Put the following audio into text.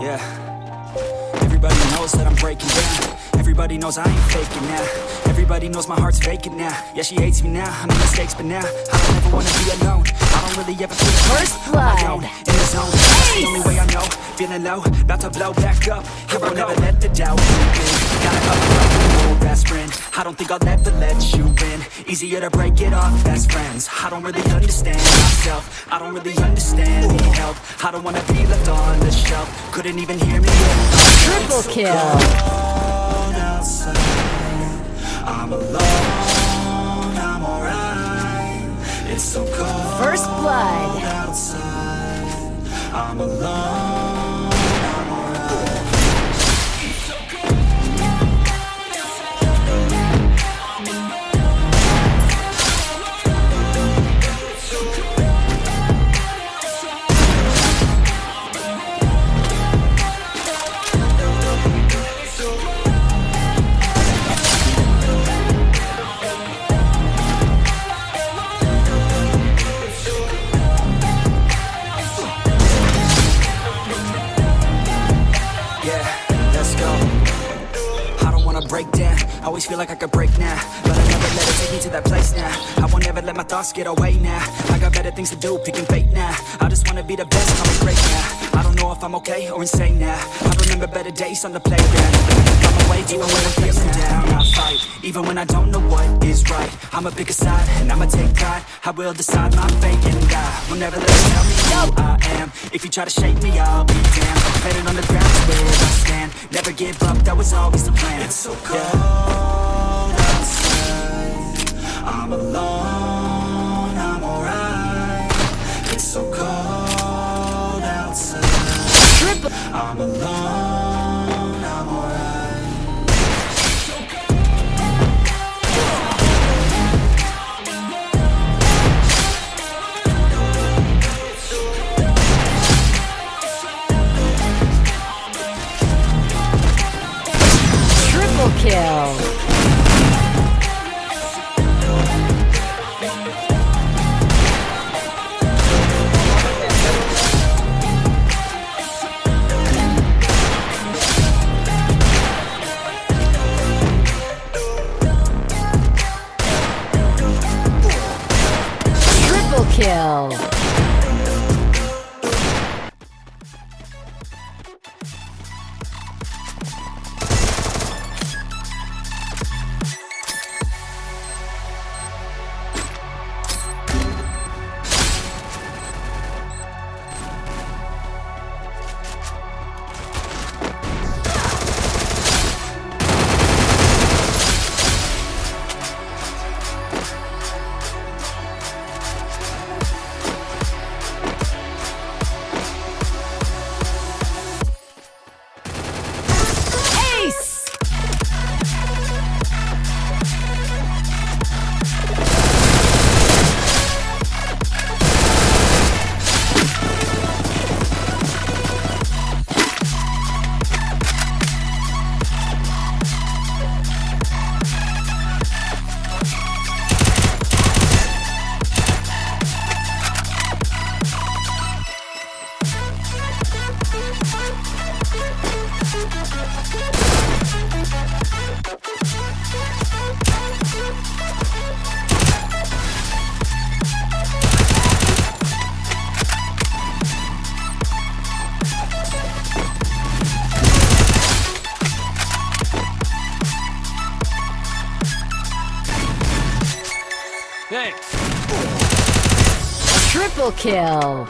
Yeah. Everybody knows that I'm breaking down. Everybody knows I ain't faking now. Everybody knows my heart's vacant now. Yeah, she hates me now. I made mistakes, but now I don't ever wanna be alone. I don't really ever feel First blood. in the zone. That's the only way I know. Feeling low, about to blow back up. Here I will never let the doubt I don't think I'll ever let you in. Easier to break it off best friends. I don't really understand myself. I don't really understand. Need help. I don't wanna be left on the shelf. Couldn't even hear me. Triple kill. I'm alone. I'm alright. It's so cold First blood. outside. I'm alone. Let's go. I don't wanna break down. I always feel like I could break now, but I never let it take me to that place now. I won't ever let my thoughts get away now. I got better things to do, picking fate now. I just wanna be the best, me great now. I don't know if I'm okay or insane now. I remember better days on the playground. I'm when I'm even when I don't know what is right. I'ma pick a side and I'ma take pride. I will decide my fate and I will never let you tell me who I am. If you try to shake me, I'll be damned. Headed on the ground where I stand. Never give up, that was always the plan. It's so cold outside. I'm alone, I'm alright. It's so cold outside. I'm alone, kill. Thanks. Triple kill.